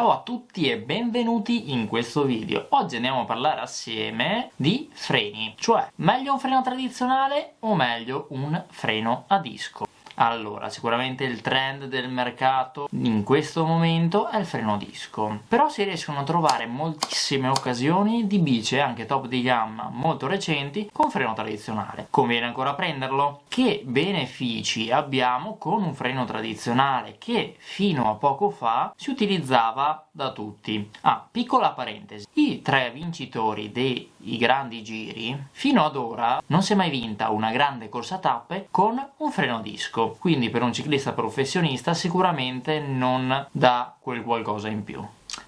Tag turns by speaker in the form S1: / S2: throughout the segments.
S1: Ciao a tutti e benvenuti in questo video. Oggi andiamo a parlare assieme di freni, cioè meglio un freno tradizionale o meglio un freno a disco. Allora, sicuramente il trend del mercato in questo momento è il freno disco, però si riescono a trovare moltissime occasioni di bici anche top di gamma molto recenti con freno tradizionale. Conviene ancora prenderlo? Che benefici abbiamo con un freno tradizionale che fino a poco fa si utilizzava da tutti? Ah, piccola parentesi, i tre vincitori dei grandi giri fino ad ora non si è mai vinta una grande corsa tappe con un freno disco quindi per un ciclista professionista sicuramente non dà quel qualcosa in più.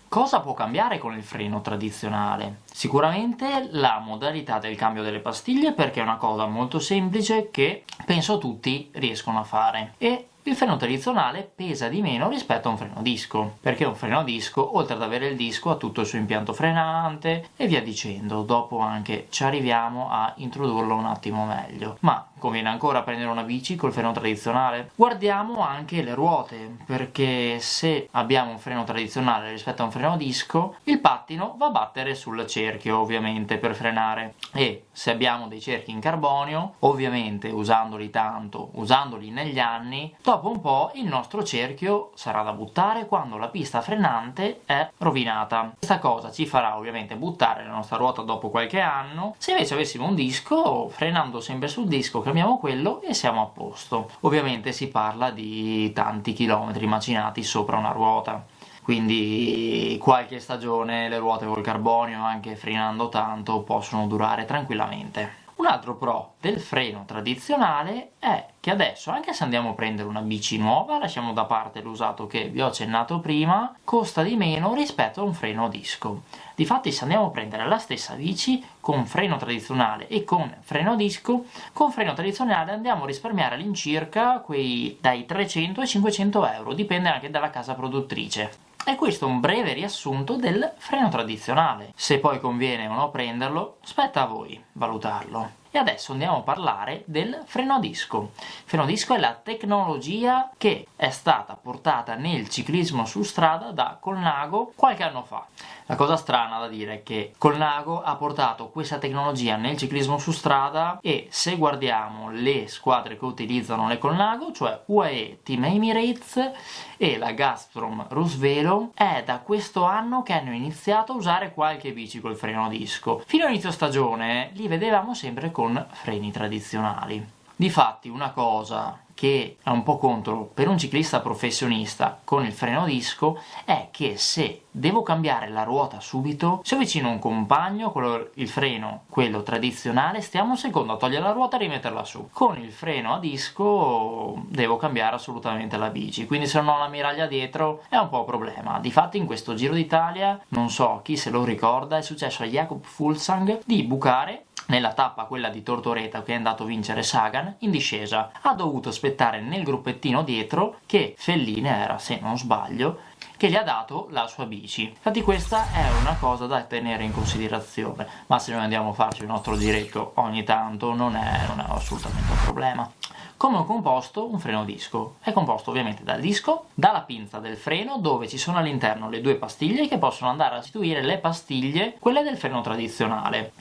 S1: Cosa può cambiare con il freno tradizionale? Sicuramente la modalità del cambio delle pastiglie perché è una cosa molto semplice che penso tutti riescono a fare e il freno tradizionale pesa di meno rispetto a un freno disco, perché un freno a disco, oltre ad avere il disco, ha tutto il suo impianto frenante e via dicendo, dopo anche ci arriviamo a introdurlo un attimo meglio. Ma conviene ancora prendere una bici col freno tradizionale? Guardiamo anche le ruote, perché se abbiamo un freno tradizionale rispetto a un freno a disco, il pattino va a battere sul cerchio ovviamente per frenare e se abbiamo dei cerchi in carbonio, ovviamente usandoli tanto, usandoli negli anni, dopo un po' il nostro cerchio sarà da buttare quando la pista frenante è rovinata. Questa cosa ci farà ovviamente buttare la nostra ruota dopo qualche anno, se invece avessimo un disco, frenando sempre sul disco cambiamo quello e siamo a posto. Ovviamente si parla di tanti chilometri macinati sopra una ruota quindi qualche stagione le ruote col carbonio anche frenando tanto possono durare tranquillamente un altro pro del freno tradizionale è che adesso, anche se andiamo a prendere una bici nuova, lasciamo da parte l'usato che vi ho accennato prima, costa di meno rispetto a un freno a disco. Difatti se andiamo a prendere la stessa bici con freno tradizionale e con freno a disco, con freno tradizionale andiamo a risparmiare all'incirca quei dai 300 ai 500 euro, dipende anche dalla casa produttrice. E questo è un breve riassunto del freno tradizionale. Se poi conviene o no prenderlo, spetta a voi valutarlo. E adesso andiamo a parlare del freno a disco. Il freno a disco è la tecnologia che è stata portata nel ciclismo su strada da Colnago qualche anno fa. La cosa strana da dire è che Colnago ha portato questa tecnologia nel ciclismo su strada e se guardiamo le squadre che utilizzano le Colnago, cioè UAE Team Emirates e la Gazprom Rusvelo, è da questo anno che hanno iniziato a usare qualche bici col freno a disco. Fino all'inizio stagione li vedevamo sempre con con freni tradizionali. Difatti una cosa che è un po' contro per un ciclista professionista con il freno a disco è che se devo cambiare la ruota subito, se ho vicino un compagno con il freno, quello tradizionale, stiamo un secondo a togliere la ruota e rimetterla su. Con il freno a disco devo cambiare assolutamente la bici, quindi se non ho la miraglia dietro è un po' un problema. Difatti in questo Giro d'Italia, non so chi se lo ricorda, è successo a Jakob Fulsang di bucare nella tappa quella di Tortoreto che è andato a vincere Sagan, in discesa. Ha dovuto aspettare nel gruppettino dietro che Felline era, se non sbaglio, che gli ha dato la sua bici. Infatti questa è una cosa da tenere in considerazione, ma se noi andiamo a farci il nostro diretto ogni tanto non è, non è assolutamente un problema. Come è composto un freno disco? È composto ovviamente dal disco, dalla pinza del freno dove ci sono all'interno le due pastiglie che possono andare a sostituire le pastiglie, quelle del freno tradizionale.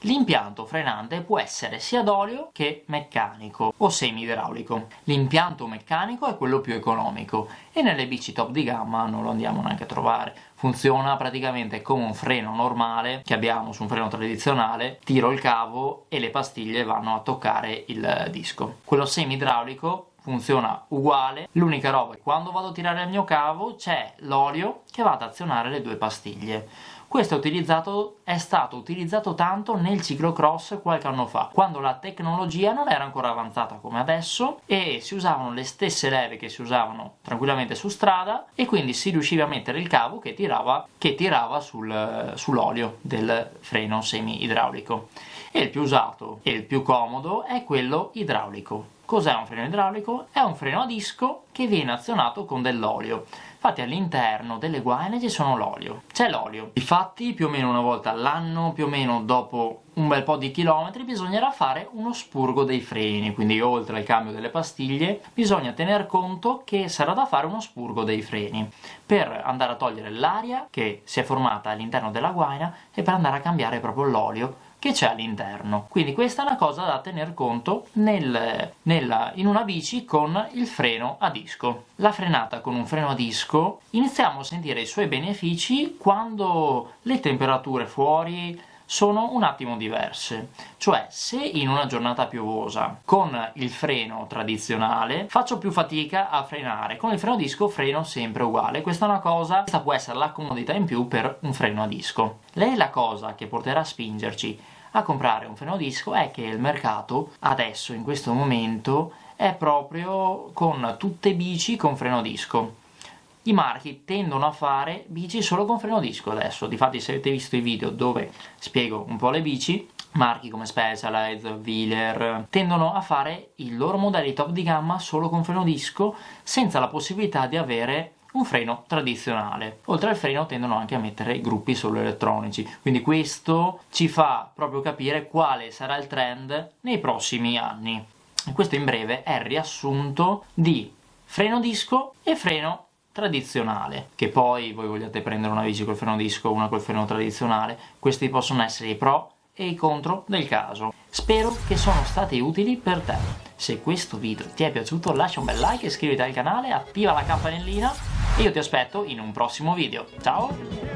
S1: L'impianto frenante può essere sia d'olio che meccanico o semi-idraulico. L'impianto meccanico è quello più economico e nelle bici top di gamma non lo andiamo neanche a trovare. Funziona praticamente come un freno normale che abbiamo su un freno tradizionale, tiro il cavo e le pastiglie vanno a toccare il disco. Quello semi-idraulico funziona uguale, l'unica roba è quando vado a tirare il mio cavo c'è l'olio che va ad azionare le due pastiglie. Questo è, è, stato utilizzato tanto nel ciclocross qualche anno fa, quando la tecnologia non era ancora avanzata come adesso e si usavano le stesse leve che si usavano tranquillamente su strada e quindi si riusciva a mettere il cavo che tirava, che tirava sul, sull'olio del freno semi-idraulico. E il più usato e il più comodo è quello idraulico Cos'è un freno idraulico? È un freno a disco che viene azionato con dell'olio. Infatti all'interno delle guaine ci sono l'olio. C'è l'olio. Infatti più o meno una volta all'anno, più o meno dopo un bel po' di chilometri, bisognerà fare uno spurgo dei freni. Quindi oltre al cambio delle pastiglie, bisogna tener conto che sarà da fare uno spurgo dei freni per andare a togliere l'aria che si è formata all'interno della guaina e per andare a cambiare proprio l'olio che c'è all'interno. Quindi questa è una cosa da tener conto nel, nella, in una bici con il freno a disco. La frenata con un freno a disco iniziamo a sentire i suoi benefici quando le temperature fuori sono un attimo diverse. Cioè, se in una giornata piovosa con il freno tradizionale faccio più fatica a frenare, con il freno a disco freno sempre uguale. Questa è una cosa, questa può essere la comodità in più per un freno a disco. Lei è la cosa che porterà a spingerci a comprare un freno disco è che il mercato adesso, in questo momento, è proprio con tutte bici con freno disco i marchi tendono a fare bici solo con freno disco adesso, difatti se avete visto i video dove spiego un po' le bici, marchi come Specialized, Wheeler, tendono a fare i loro modelli top di gamma solo con freno disco senza la possibilità di avere un freno tradizionale. Oltre al freno tendono anche a mettere gruppi solo elettronici, quindi questo ci fa proprio capire quale sarà il trend nei prossimi anni. questo in breve è il riassunto di freno disco e freno tradizionale, che poi voi vogliate prendere una bici col freno disco o una col freno tradizionale, questi possono essere i pro e i contro del caso. Spero che sono stati utili per te. Se questo video ti è piaciuto lascia un bel like, iscriviti al canale, attiva la campanellina e io ti aspetto in un prossimo video. Ciao!